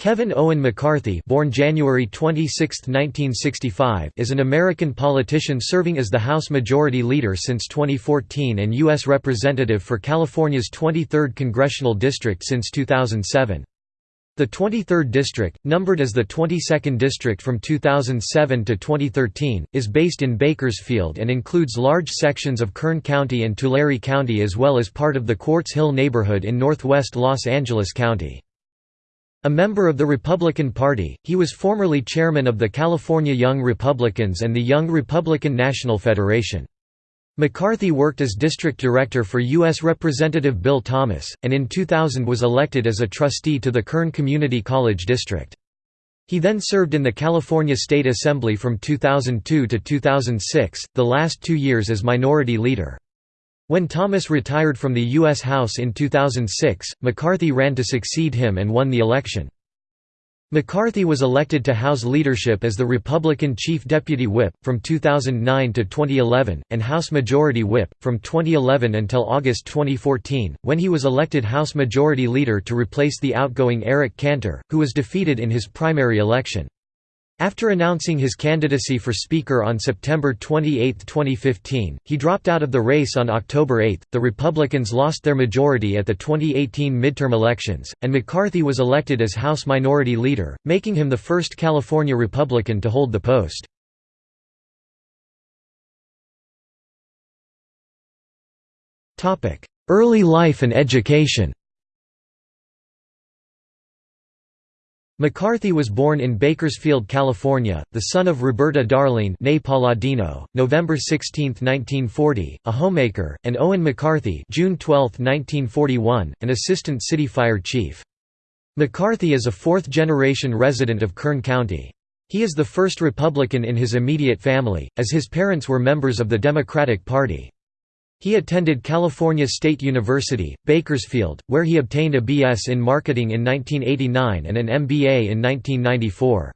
Kevin Owen McCarthy born January 26, 1965, is an American politician serving as the House Majority Leader since 2014 and U.S. Representative for California's 23rd Congressional District since 2007. The 23rd District, numbered as the 22nd District from 2007 to 2013, is based in Bakersfield and includes large sections of Kern County and Tulare County as well as part of the Quartz Hill neighborhood in northwest Los Angeles County. A member of the Republican Party, he was formerly chairman of the California Young Republicans and the Young Republican National Federation. McCarthy worked as district director for U.S. Representative Bill Thomas, and in 2000 was elected as a trustee to the Kern Community College District. He then served in the California State Assembly from 2002 to 2006, the last two years as Minority Leader. When Thomas retired from the U.S. House in 2006, McCarthy ran to succeed him and won the election. McCarthy was elected to House leadership as the Republican Chief Deputy Whip, from 2009 to 2011, and House Majority Whip, from 2011 until August 2014, when he was elected House Majority Leader to replace the outgoing Eric Cantor, who was defeated in his primary election. After announcing his candidacy for Speaker on September 28, 2015, he dropped out of the race on October 8. The Republicans lost their majority at the 2018 midterm elections, and McCarthy was elected as House Minority Leader, making him the first California Republican to hold the post. Early life and education McCarthy was born in Bakersfield, California, the son of Roberta Darlene Palladino, November 16, 1940, a homemaker, and Owen McCarthy June 12, 1941, an assistant city fire chief. McCarthy is a fourth-generation resident of Kern County. He is the first Republican in his immediate family, as his parents were members of the Democratic Party. He attended California State University, Bakersfield, where he obtained a B.S. in marketing in 1989 and an MBA in 1994.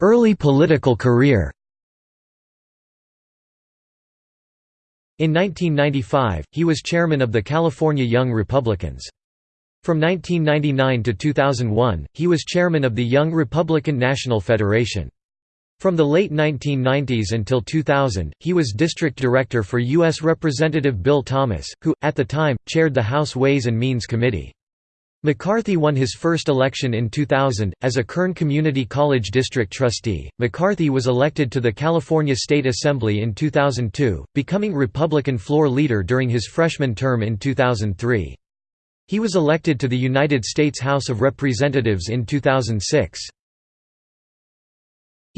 Early political career In 1995, he was chairman of the California Young Republicans. From 1999 to 2001, he was chairman of the Young Republican National Federation. From the late 1990s until 2000, he was district director for U.S. Representative Bill Thomas, who, at the time, chaired the House Ways and Means Committee. McCarthy won his first election in 2000. As a Kern Community College District trustee, McCarthy was elected to the California State Assembly in 2002, becoming Republican floor leader during his freshman term in 2003. He was elected to the United States House of Representatives in 2006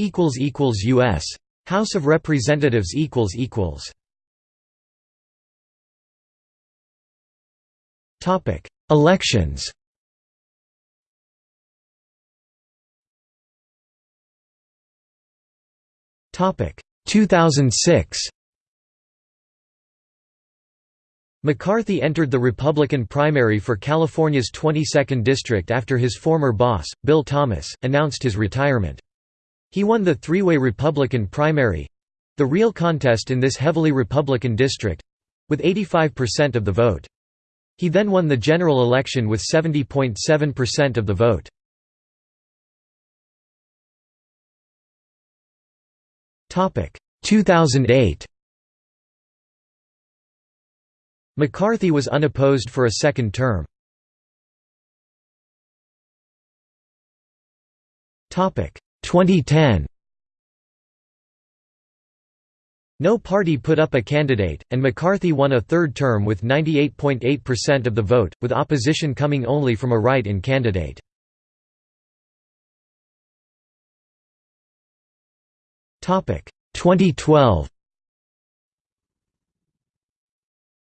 equals equals US House of Representatives equals equals. Topic. Elections. Topic. 2006 McCarthy entered the Republican primary for California's 22nd district after his former boss, Bill Thomas, announced his retirement. He won the three-way Republican primary—the real contest in this heavily Republican district—with 85% of the vote. He then won the general election with 70.7% of the vote. Topic 2008. McCarthy was unopposed for a second term. Topic 2010 No party put up a candidate, and McCarthy won a third term with 98.8% of the vote, with opposition coming only from a write-in candidate. 2012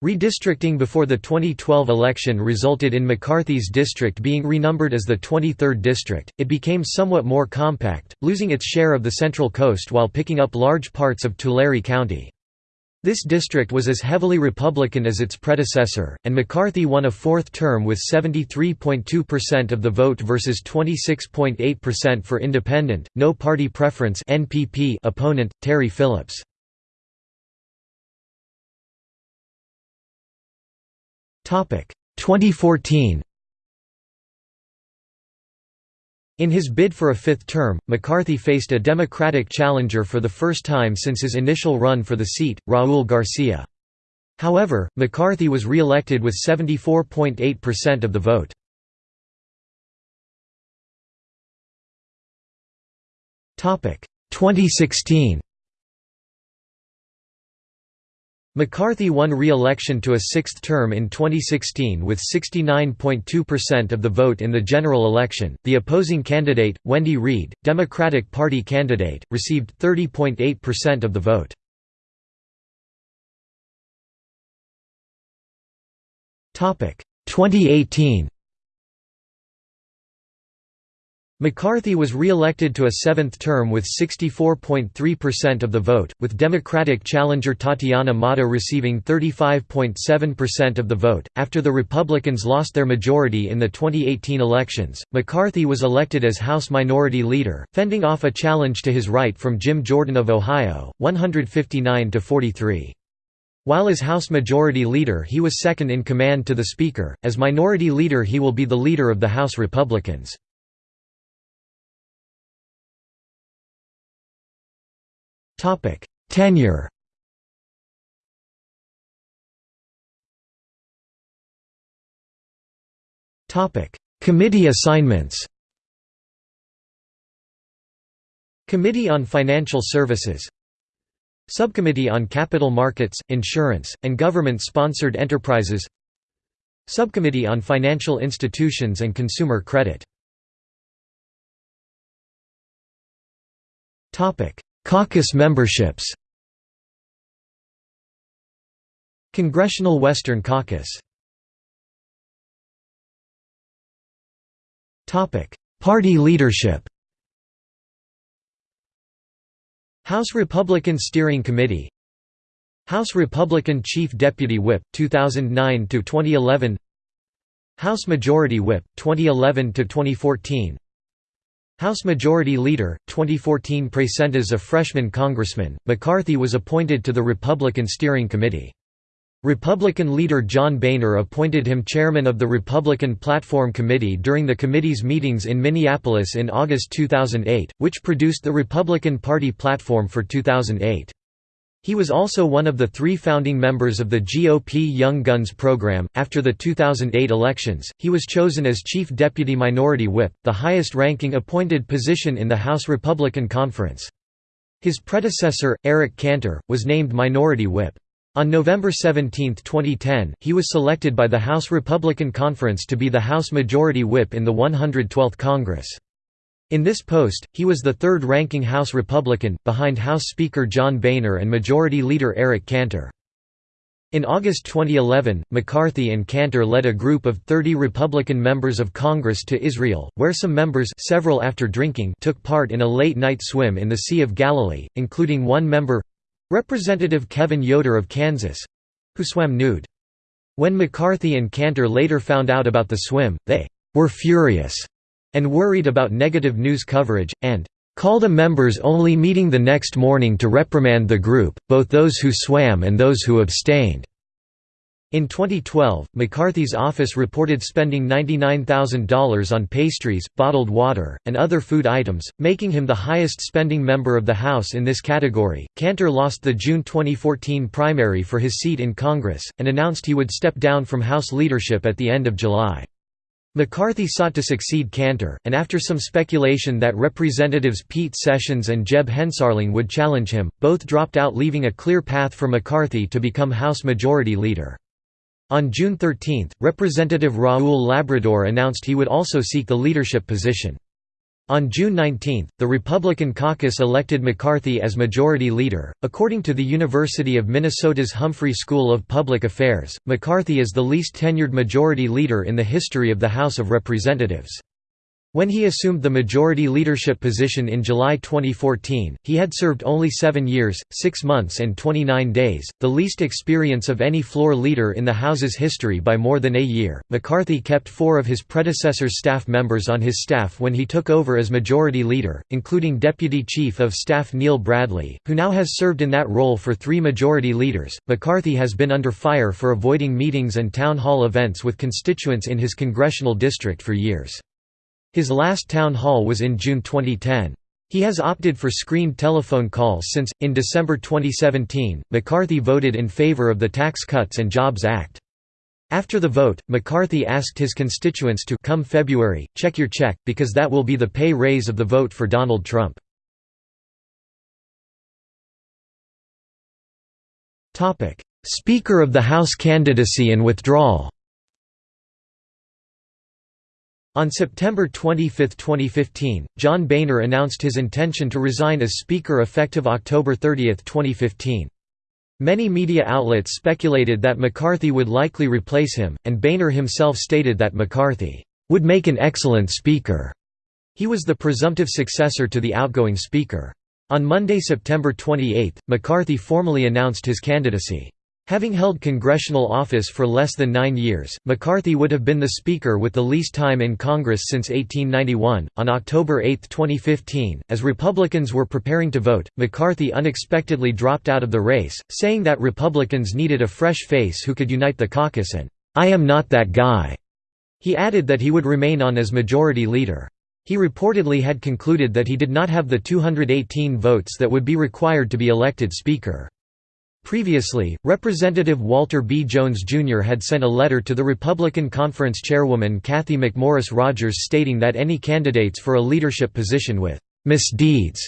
Redistricting before the 2012 election resulted in McCarthy's district being renumbered as the 23rd district. It became somewhat more compact, losing its share of the Central Coast while picking up large parts of Tulare County. This district was as heavily Republican as its predecessor, and McCarthy won a fourth term with 73.2% of the vote versus 26.8% for independent, no party preference opponent, Terry Phillips. 2014 In his bid for a fifth term, McCarthy faced a Democratic challenger for the first time since his initial run for the seat, Raul Garcia. However, McCarthy was re-elected with 74.8% of the vote. Topic 2016 McCarthy won re-election to a sixth term in 2016 with 69.2% of the vote in the general election. The opposing candidate, Wendy Reid, Democratic Party candidate, received 30.8% of the vote. Topic 2018 McCarthy was re-elected to a seventh term with 64.3% of the vote, with Democratic challenger Tatiana Mata receiving 35.7% of the vote. After the Republicans lost their majority in the 2018 elections, McCarthy was elected as House Minority Leader, fending off a challenge to his right from Jim Jordan of Ohio, 159 to 43. While as House Majority Leader he was second in command to the Speaker, as Minority Leader he will be the leader of the House Republicans. Topic: Tenure. Topic: Committee assignments. Committee on Financial Services. Subcommittee on Capital Markets, Insurance, and Government-Sponsored Enterprises. Subcommittee on Financial Institutions and Consumer Credit Caucus memberships. Congressional Western Caucus. Party leadership. House Republican Steering Committee. House Republican Chief Deputy Whip 2009 to 2011 House Majority Whip 2011 to 2014 House Majority Leader, 2014 Present as a freshman congressman, McCarthy was appointed to the Republican Steering Committee. Republican leader John Boehner appointed him chairman of the Republican Platform Committee during the committee's meetings in Minneapolis in August 2008, which produced the Republican Party platform for 2008. He was also one of the three founding members of the GOP Young Guns program. After the 2008 elections, he was chosen as Chief Deputy Minority Whip, the highest ranking appointed position in the House Republican Conference. His predecessor, Eric Cantor, was named Minority Whip. On November 17, 2010, he was selected by the House Republican Conference to be the House Majority Whip in the 112th Congress. In this post, he was the third-ranking House Republican, behind House Speaker John Boehner and Majority Leader Eric Cantor. In August 2011, McCarthy and Cantor led a group of 30 Republican members of Congress to Israel, where some members several after drinking took part in a late-night swim in the Sea of Galilee, including one member—Representative Kevin Yoder of Kansas—who swam nude. When McCarthy and Cantor later found out about the swim, they were furious and worried about negative news coverage, and called a members-only meeting the next morning to reprimand the group, both those who swam and those who abstained. In 2012, McCarthy's office reported spending $99,000 on pastries, bottled water, and other food items, making him the highest spending member of the House in this category. Cantor lost the June 2014 primary for his seat in Congress, and announced he would step down from House leadership at the end of July. McCarthy sought to succeed Cantor, and after some speculation that Representatives Pete Sessions and Jeb Hensarling would challenge him, both dropped out leaving a clear path for McCarthy to become House Majority Leader. On June 13, Representative Raul Labrador announced he would also seek the leadership position. On June 19, the Republican caucus elected McCarthy as Majority Leader. According to the University of Minnesota's Humphrey School of Public Affairs, McCarthy is the least tenured Majority Leader in the history of the House of Representatives. When he assumed the majority leadership position in July 2014, he had served only seven years, six months and 29 days, the least experience of any floor leader in the House's history by more than a year. McCarthy kept four of his predecessor's staff members on his staff when he took over as majority leader, including Deputy Chief of Staff Neil Bradley, who now has served in that role for three majority leaders. McCarthy has been under fire for avoiding meetings and town hall events with constituents in his congressional district for years. His last town hall was in June 2010. He has opted for screened telephone calls since, in December 2017, McCarthy voted in favor of the Tax Cuts and Jobs Act. After the vote, McCarthy asked his constituents to come February, check your check, because that will be the pay raise of the vote for Donald Trump. Speaker of the House candidacy and withdrawal on September 25, 2015, John Boehner announced his intention to resign as Speaker effective October 30, 2015. Many media outlets speculated that McCarthy would likely replace him, and Boehner himself stated that McCarthy would make an excellent Speaker. He was the presumptive successor to the outgoing Speaker. On Monday, September 28, McCarthy formally announced his candidacy. Having held congressional office for less than nine years, McCarthy would have been the Speaker with the least time in Congress since 1891. On October 8, 2015, as Republicans were preparing to vote, McCarthy unexpectedly dropped out of the race, saying that Republicans needed a fresh face who could unite the caucus and, I am not that guy. He added that he would remain on as Majority Leader. He reportedly had concluded that he did not have the 218 votes that would be required to be elected Speaker. Previously, Representative Walter B. Jones, Jr. had sent a letter to the Republican Conference chairwoman Cathy McMorris Rodgers stating that any candidates for a leadership position with misdeeds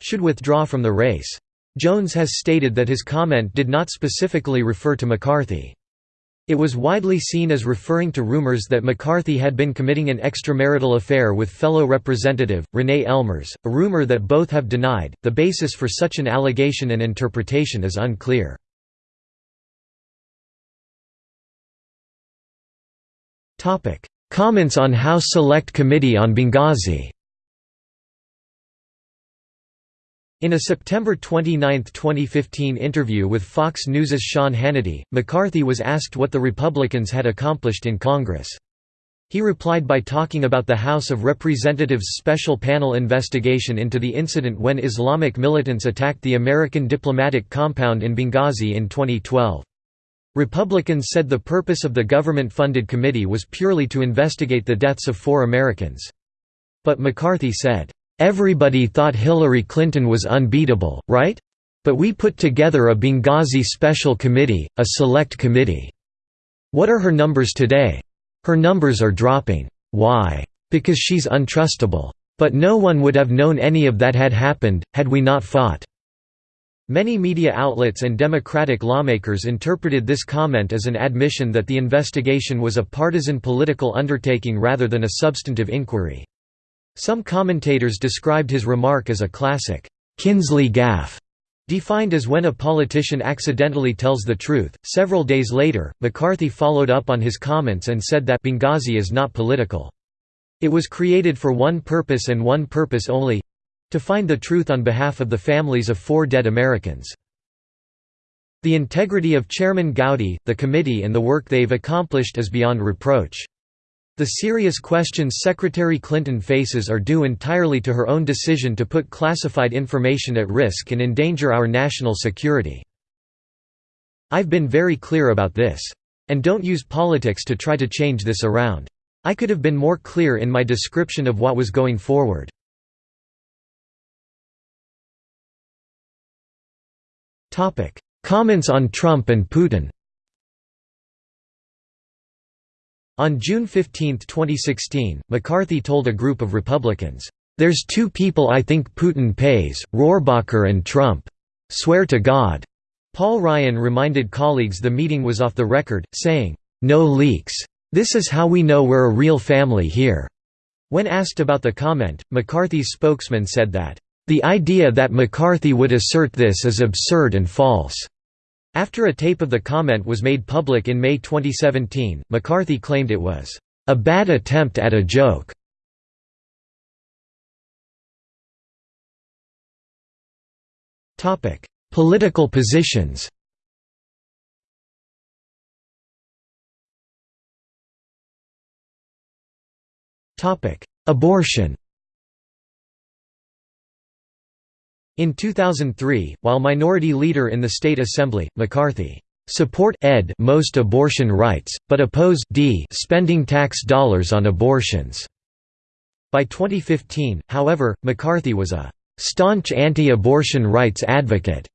should withdraw from the race. Jones has stated that his comment did not specifically refer to McCarthy. It was widely seen as referring to rumors that McCarthy had been committing an extramarital affair with fellow representative, Renee Ellmers, a rumor that both have denied. The basis for such an allegation and interpretation is unclear. Comments on House Select Committee on Benghazi In a September 29, 2015 interview with Fox News's Sean Hannity, McCarthy was asked what the Republicans had accomplished in Congress. He replied by talking about the House of Representatives' special panel investigation into the incident when Islamic militants attacked the American diplomatic compound in Benghazi in 2012. Republicans said the purpose of the government-funded committee was purely to investigate the deaths of four Americans. But McCarthy said, Everybody thought Hillary Clinton was unbeatable, right? But we put together a Benghazi Special Committee, a select committee. What are her numbers today? Her numbers are dropping. Why? Because she's untrustable. But no one would have known any of that had happened, had we not fought." Many media outlets and Democratic lawmakers interpreted this comment as an admission that the investigation was a partisan political undertaking rather than a substantive inquiry. Some commentators described his remark as a classic, Kinsley gaffe, defined as when a politician accidentally tells the truth. Several days later, McCarthy followed up on his comments and said that Benghazi is not political. It was created for one purpose and one purpose only to find the truth on behalf of the families of four dead Americans. The integrity of Chairman Gowdy, the committee and the work they've accomplished is beyond reproach. The serious questions Secretary Clinton faces are due entirely to her own decision to put classified information at risk and endanger our national security. I've been very clear about this. And don't use politics to try to change this around. I could have been more clear in my description of what was going forward. Comments on Trump and Putin On June 15, 2016, McCarthy told a group of Republicans, "'There's two people I think Putin pays, Rohrabacher and Trump. Swear to God.'" Paul Ryan reminded colleagues the meeting was off the record, saying, "'No leaks. This is how we know we're a real family here.'" When asked about the comment, McCarthy's spokesman said that, "'The idea that McCarthy would assert this is absurd and false.'" After a tape of the comment was made public in May 2017, McCarthy claimed it was, "...a bad attempt at a joke." Political positions Abortion In 2003, while minority leader in the state assembly, McCarthy support ed most abortion rights, but oppose d spending tax dollars on abortions. By 2015, however, McCarthy was a staunch anti-abortion rights advocate.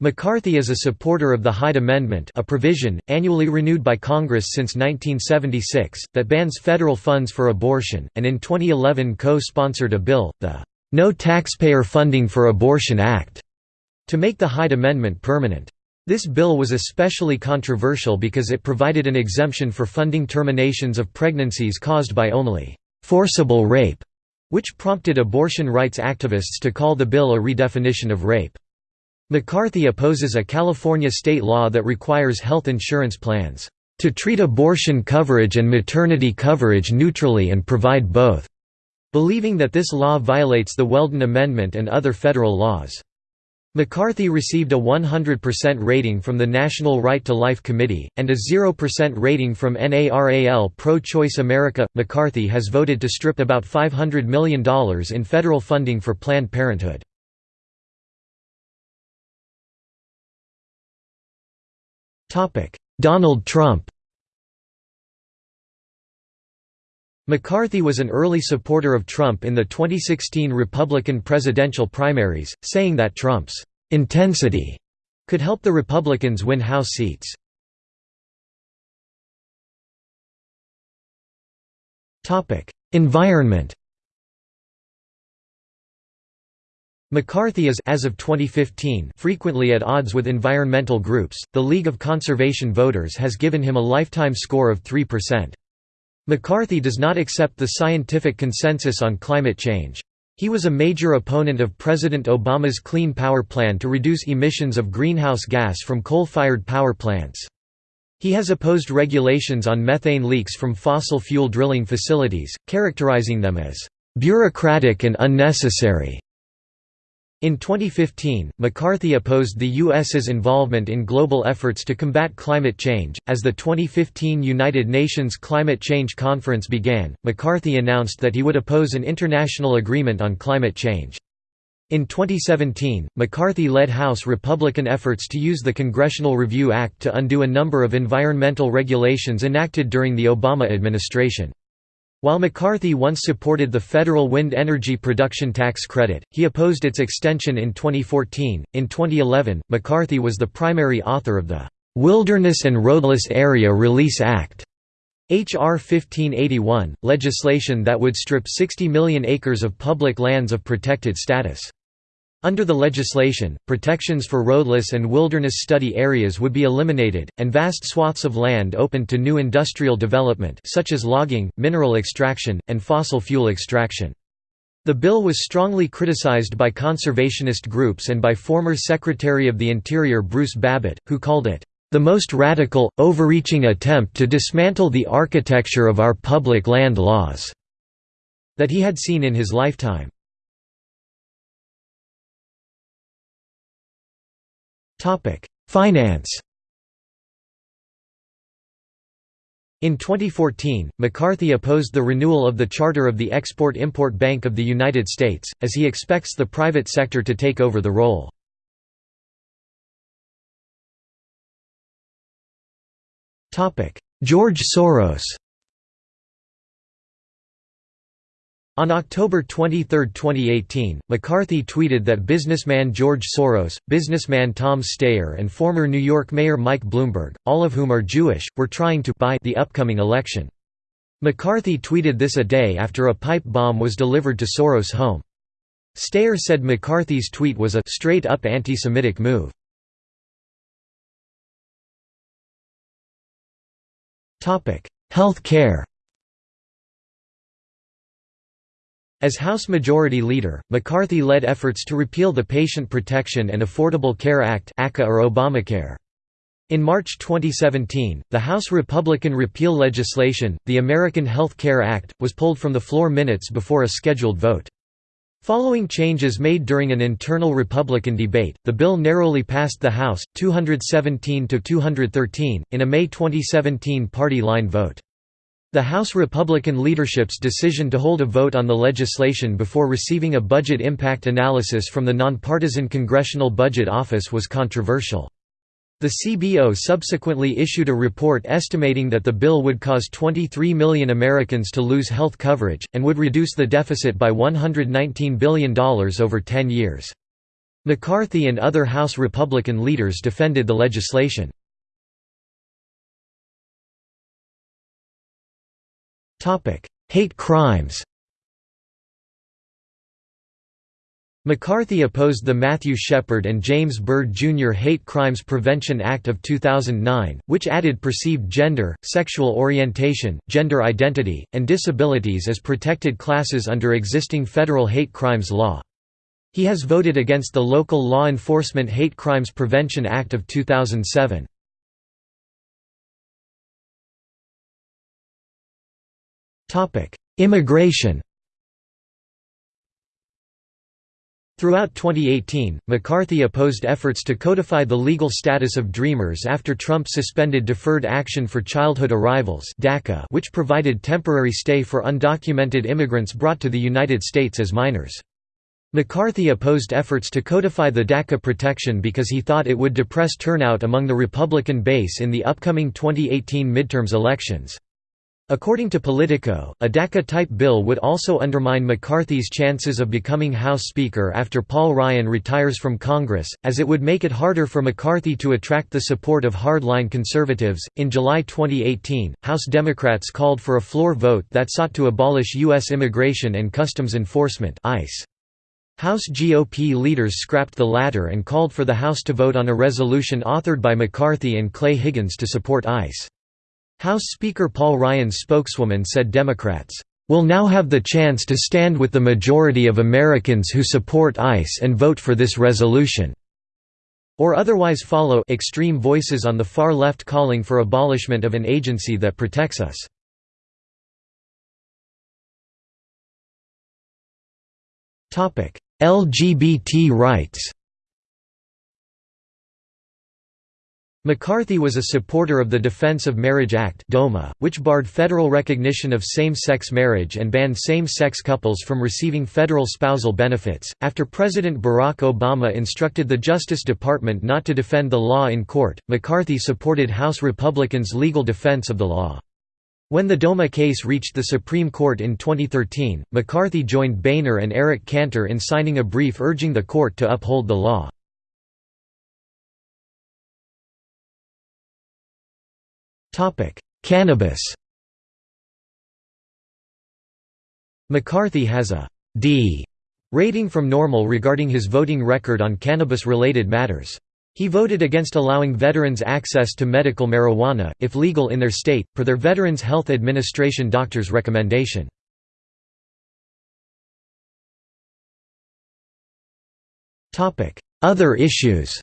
McCarthy is a supporter of the Hyde Amendment a provision, annually renewed by Congress since 1976, that bans federal funds for abortion, and in 2011 co-sponsored a bill, the No Taxpayer Funding for Abortion Act, to make the Hyde Amendment permanent. This bill was especially controversial because it provided an exemption for funding terminations of pregnancies caused by only forcible rape, which prompted abortion rights activists to call the bill a redefinition of rape. McCarthy opposes a California state law that requires health insurance plans to treat abortion coverage and maternity coverage neutrally and provide both, believing that this law violates the Weldon Amendment and other federal laws. McCarthy received a 100% rating from the National Right to Life Committee, and a 0% rating from NARAL Pro Choice America. McCarthy has voted to strip about $500 million in federal funding for Planned Parenthood. Donald Trump McCarthy was an early supporter of Trump in the 2016 Republican presidential primaries, saying that Trump's «intensity» could help the Republicans win House seats. Environment McCarthy is as of 2015 frequently at odds with environmental groups. The League of Conservation Voters has given him a lifetime score of 3%. McCarthy does not accept the scientific consensus on climate change. He was a major opponent of President Obama's Clean Power Plan to reduce emissions of greenhouse gas from coal-fired power plants. He has opposed regulations on methane leaks from fossil fuel drilling facilities, characterizing them as bureaucratic and unnecessary. In 2015, McCarthy opposed the U.S.'s involvement in global efforts to combat climate change. As the 2015 United Nations Climate Change Conference began, McCarthy announced that he would oppose an international agreement on climate change. In 2017, McCarthy led House Republican efforts to use the Congressional Review Act to undo a number of environmental regulations enacted during the Obama administration. While McCarthy once supported the federal wind energy production tax credit, he opposed its extension in 2014. In 2011, McCarthy was the primary author of the Wilderness and Roadless Area Release Act. H.R. 1581, legislation that would strip 60 million acres of public lands of protected status. Under the legislation, protections for roadless and wilderness study areas would be eliminated, and vast swaths of land opened to new industrial development such as logging, mineral extraction, and fossil fuel extraction. The bill was strongly criticized by conservationist groups and by former Secretary of the Interior Bruce Babbitt, who called it, "...the most radical, overreaching attempt to dismantle the architecture of our public land laws," that he had seen in his lifetime. Finance In 2014, McCarthy opposed the renewal of the charter of the Export-Import Bank of the United States, as he expects the private sector to take over the role. George Soros On October 23, 2018, McCarthy tweeted that businessman George Soros, businessman Tom Steyer and former New York Mayor Mike Bloomberg, all of whom are Jewish, were trying to buy the upcoming election. McCarthy tweeted this a day after a pipe bomb was delivered to Soros' home. Steyer said McCarthy's tweet was a straight-up anti-Semitic move. Health care As House Majority Leader, McCarthy led efforts to repeal the Patient Protection and Affordable Care Act ACA or Obamacare. In March 2017, the House Republican repeal legislation, the American Health Care Act, was pulled from the floor minutes before a scheduled vote. Following changes made during an internal Republican debate, the bill narrowly passed the House, 217 to 213, in a May 2017 party line vote. The House Republican leadership's decision to hold a vote on the legislation before receiving a budget impact analysis from the nonpartisan Congressional Budget Office was controversial. The CBO subsequently issued a report estimating that the bill would cause 23 million Americans to lose health coverage, and would reduce the deficit by $119 billion over 10 years. McCarthy and other House Republican leaders defended the legislation. Hate crimes McCarthy opposed the Matthew Shepard and James Byrd Jr. Hate Crimes Prevention Act of 2009, which added perceived gender, sexual orientation, gender identity, and disabilities as protected classes under existing federal hate crimes law. He has voted against the Local Law Enforcement Hate Crimes Prevention Act of 2007. Immigration Throughout 2018, McCarthy opposed efforts to codify the legal status of Dreamers after Trump suspended Deferred Action for Childhood Arrivals (DACA), which provided temporary stay for undocumented immigrants brought to the United States as minors. McCarthy opposed efforts to codify the DACA protection because he thought it would depress turnout among the Republican base in the upcoming 2018 midterms elections. According to Politico, a DACA-type bill would also undermine McCarthy's chances of becoming House Speaker after Paul Ryan retires from Congress, as it would make it harder for McCarthy to attract the support of hardline conservatives. In July 2018, House Democrats called for a floor vote that sought to abolish U.S. Immigration and Customs Enforcement (ICE). House GOP leaders scrapped the latter and called for the House to vote on a resolution authored by McCarthy and Clay Higgins to support ICE. House Speaker Paul Ryan's spokeswoman said Democrats, "...will now have the chance to stand with the majority of Americans who support ICE and vote for this resolution." or otherwise follow extreme voices on the far left calling for abolishment of an agency that protects us. LGBT rights McCarthy was a supporter of the Defense of Marriage Act which barred federal recognition of same-sex marriage and banned same-sex couples from receiving federal spousal benefits. After President Barack Obama instructed the Justice Department not to defend the law in court, McCarthy supported House Republicans' legal defense of the law. When the DOMA case reached the Supreme Court in 2013, McCarthy joined Boehner and Eric Cantor in signing a brief urging the court to uphold the law. Topic: Cannabis. McCarthy has a D rating from NORML regarding his voting record on cannabis-related matters. He voted against allowing veterans access to medical marijuana, if legal in their state, per their Veterans Health Administration doctor's recommendation. Other issues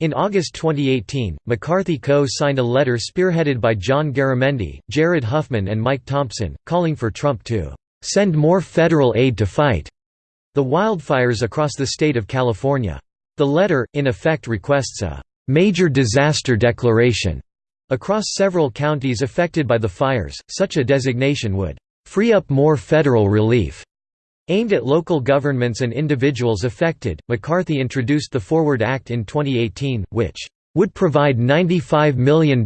In August 2018, McCarthy co-signed a letter spearheaded by John Garamendi, Jared Huffman and Mike Thompson, calling for Trump to "...send more federal aid to fight," the wildfires across the state of California. The letter, in effect requests a "...major disaster declaration," across several counties affected by the fires, such a designation would "...free up more federal relief." Aimed at local governments and individuals affected, McCarthy introduced the Forward Act in 2018, which would provide $95 million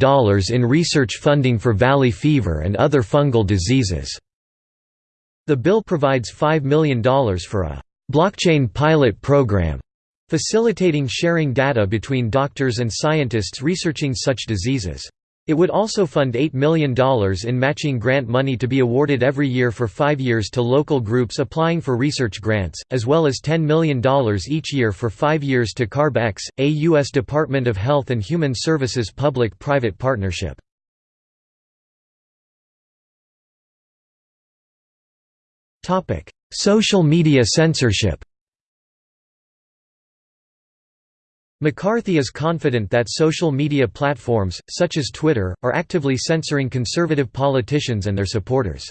in research funding for valley fever and other fungal diseases. The bill provides $5 million for a blockchain pilot program, facilitating sharing data between doctors and scientists researching such diseases. It would also fund $8 million in matching grant money to be awarded every year for five years to local groups applying for research grants, as well as $10 million each year for five years to CARB-X, a U.S. Department of Health and Human Services public-private partnership. Social media censorship McCarthy is confident that social media platforms, such as Twitter, are actively censoring conservative politicians and their supporters.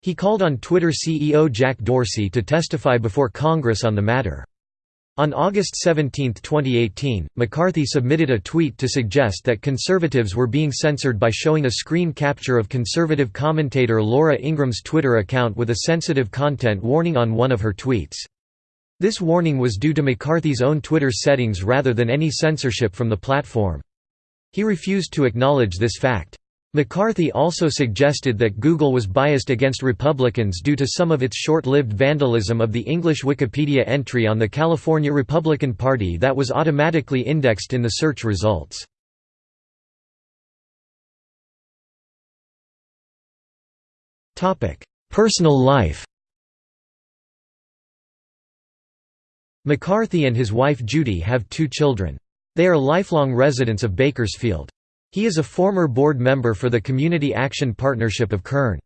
He called on Twitter CEO Jack Dorsey to testify before Congress on the matter. On August 17, 2018, McCarthy submitted a tweet to suggest that conservatives were being censored by showing a screen capture of conservative commentator Laura Ingraham's Twitter account with a sensitive content warning on one of her tweets. This warning was due to McCarthy's own Twitter settings rather than any censorship from the platform. He refused to acknowledge this fact. McCarthy also suggested that Google was biased against Republicans due to some of its short-lived vandalism of the English Wikipedia entry on the California Republican Party that was automatically indexed in the search results. Personal life McCarthy and his wife Judy have two children. They are lifelong residents of Bakersfield. He is a former board member for the Community Action Partnership of Kern.